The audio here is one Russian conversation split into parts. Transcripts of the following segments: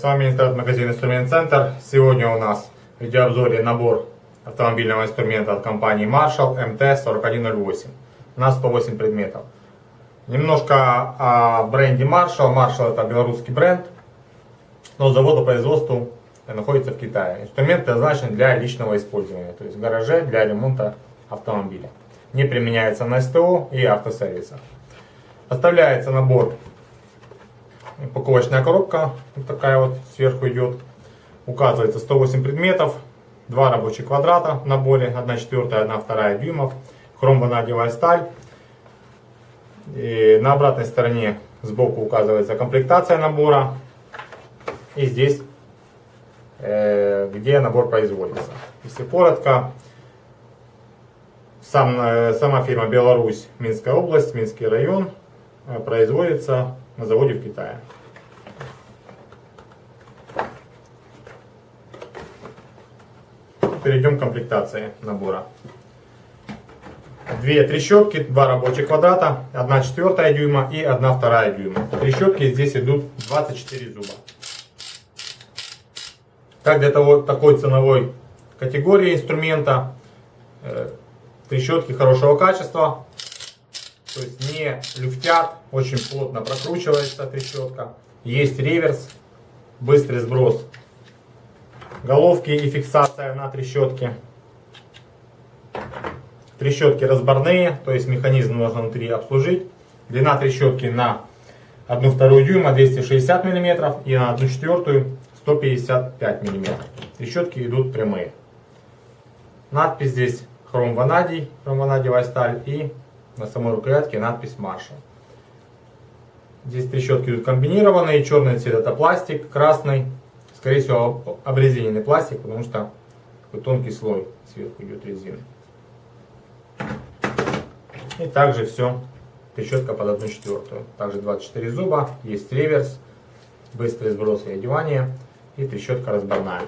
С вами интернет-магазин Инструмент Центр. Сегодня у нас в видеообзоре набор автомобильного инструмента от компании Marshall MT4108. У нас 108 предметов. Немножко о бренде Marshall. Marshall это белорусский бренд, но завод по производству находится в Китае. Инструмент предназначен для личного использования, то есть в гараже для ремонта автомобиля. Не применяется на СТО и автосервисах. Поставляется набор упаковочная коробка, вот такая вот сверху идет. Указывается 108 предметов, два рабочих квадрата в наборе, 1 четвертая, 1 вторая дюймов, хромванадевая сталь. И на обратной стороне сбоку указывается комплектация набора. И здесь, э, где набор производится. Если коротко, сам, э, сама фирма Беларусь, Минская область, Минский район, э, производится на заводе в Китае. Перейдем к комплектации набора. Две трещотки, два рабочих квадрата, 1 четвертая дюйма и 1 вторая дюйма. Трещотки здесь идут 24 зуба. Так для того, такой ценовой категории инструмента, э, трещотки хорошего качества, то есть не люфтят, очень плотно прокручивается трещотка. Есть реверс, быстрый сброс головки и фиксация на трещотке. Трещотки разборные, то есть механизм нужно внутри обслужить. Длина трещотки на 1,2 дюйма 260 мм и на 1 четвертую 155 мм. Трещотки идут прямые. Надпись здесь хром ванадий, хром ванадиевая сталь и на самой рукоятке надпись Marshall. Здесь трещотки идут комбинированные, черный цвет это пластик, красный, скорее всего обрезиненный пластик, потому что такой тонкий слой сверху идет резины. И также все, трещотка под 1 четвертую. Также 24 зуба, есть реверс, быстрый сброс и одевание и трещотка разборная.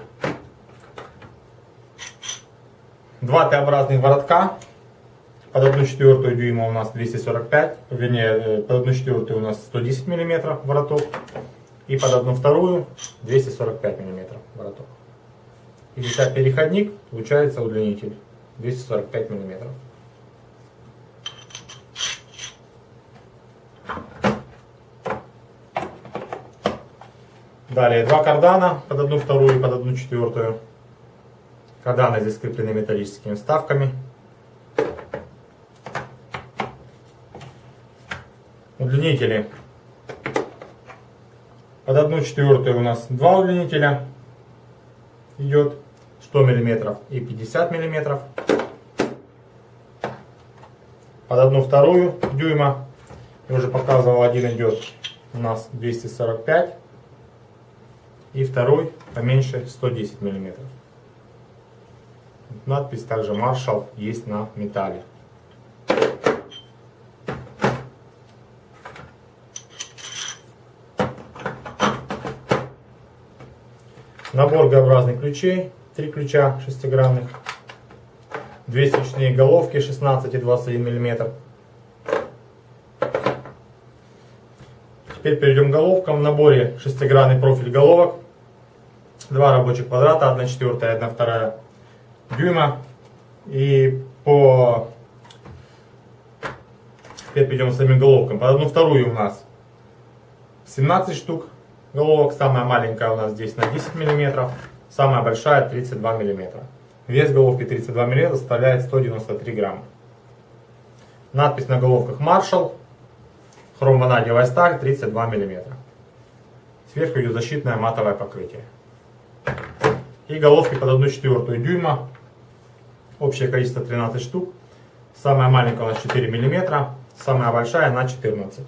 Два Т-образных воротка под 1 четвертую дюйма у нас 245, вернее, э, под 1 четвертую у нас 110 мм вороток. И под 1 вторую 245 мм вороток. И взять переходник, получается удлинитель 245 мм. Далее два кардана под одну вторую и под одну четвертую. Карданы здесь скреплены металлическими вставками. Удлинители. Под 1 четвертую у нас два удлинителя идет 100 мм и 50 мм. Под 1 вторую дюйма, я уже показывал, один идет у нас 245 и второй поменьше 110 мм. Надпись также Marshall есть на металле. Набор Г-образных ключей, три ключа шестигранных, две свечные головки 16 и 21 мм. Теперь перейдем к головкам. В наборе шестигранный профиль головок, два рабочих квадрата, 1 четвертая, 1 вторая дюйма. И по... Теперь перейдем к самим головкам. Под одну вторую у нас 17 штук головок. Самая маленькая у нас здесь на 10 мм, самая большая 32 мм. Вес головки 32 мм составляет 193 грамма. Надпись на головках Marshall, хромванадиевая сталь 32 мм. Сверху идет защитное матовое покрытие. И головки под 1 четвертую дюйма. Общее количество 13 штук. Самая маленькая у нас 4 мм, самая большая на 14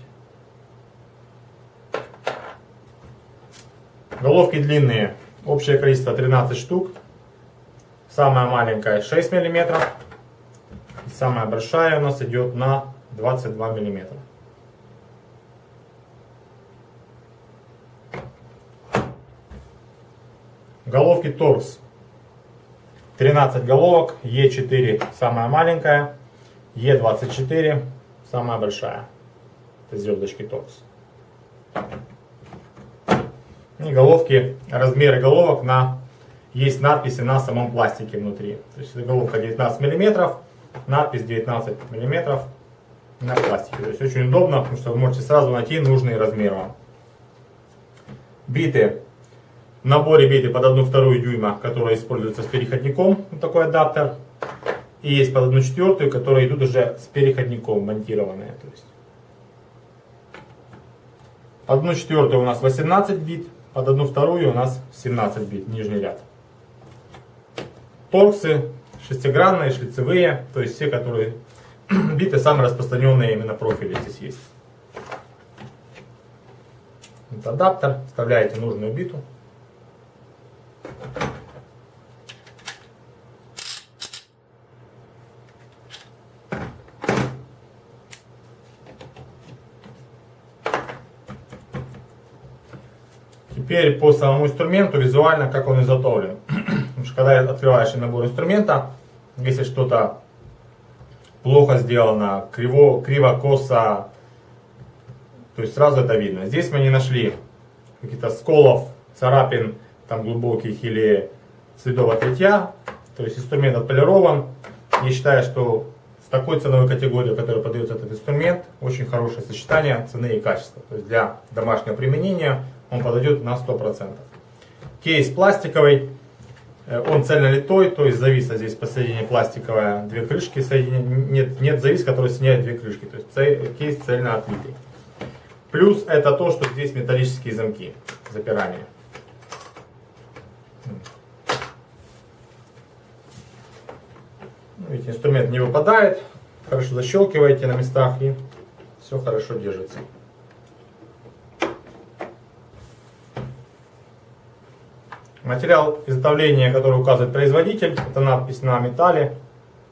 Головки длинные. Общее количество 13 штук. Самая маленькая 6 мм. Самая большая у нас идет на 22 мм. Головки торс. 13 головок. Е4 самая маленькая. Е24 самая большая. Это звездочки торс. Головки, размеры головок на есть надписи на самом пластике внутри. То есть головка 19 мм, надпись 19 мм на пластике. То есть очень удобно, потому что вы можете сразу найти нужный размер вам. Биты. В наборе биты под 1,2 дюйма, которые используются с переходником. Вот такой адаптер. И есть под 1,4, которые идут уже с переходником монтированные. То есть. Под 1,4 у нас 18 бит, под 1,2 у нас 17 бит, нижний ряд. Торксы шестигранные, шлицевые, то есть все, которые биты самые распространенные именно профили здесь есть. Это адаптер, вставляете нужную биту. Теперь по самому инструменту визуально, как он изготовлен. Потому что когда открываешь набор инструмента, если что-то плохо сделано, криво, криво, косо, то есть сразу это видно. Здесь мы не нашли каких-то сколов, царапин там глубоких или следов от. То есть инструмент отполирован. Я считаю, что в такой ценовой категории, в которой подается этот инструмент, очень хорошее сочетание цены и качества. То есть для домашнего применения он подойдет на 100%. Кейс пластиковый, э, он цельно литой, то есть зависа здесь посередине пластиковая, две крышки, соединения, нет, нет завис, который соединяет две крышки, то есть кейс цельно отлитый. Плюс это то, что здесь металлические замки запирания. Видите, инструмент не выпадает, хорошо защелкиваете на местах и все хорошо держится. Материал изготовления, который указывает производитель, это надпись на металле,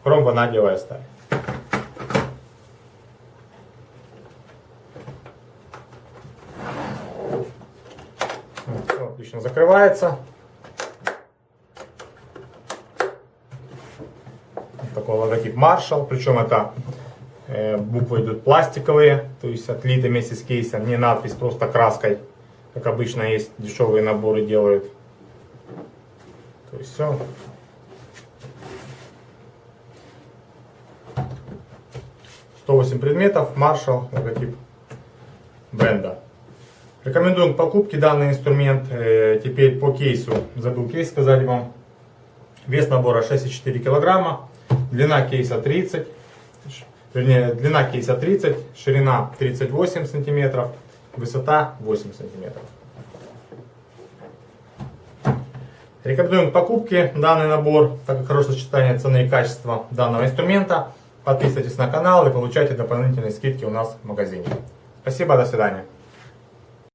хром-ванадиевая сталь. Отлично закрывается. такой логотип Marshall, причем это э, буквы идут пластиковые, то есть отлиты вместе с кейсом, не надпись, просто краской, как обычно есть дешевые наборы делают. То есть все. Сто восемь предметов, Marshall, логотип бренда. Рекомендуем к покупке данный инструмент. Э, теперь по кейсу, забыл кейс сказать вам. Вес набора 6,4 килограмма, длина кейса 30, вернее длина кейса 30, ширина 38 сантиметров, высота 8 сантиметров. Рекомендуем к покупке данный набор, так как хорошее сочетание цены и качества данного инструмента. Подписывайтесь на канал и получайте дополнительные скидки у нас в магазине. Спасибо, до свидания.